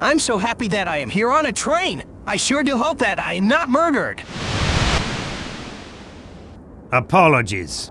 I'm so happy that I am here on a train. I sure do hope that I am not murdered. Apologies.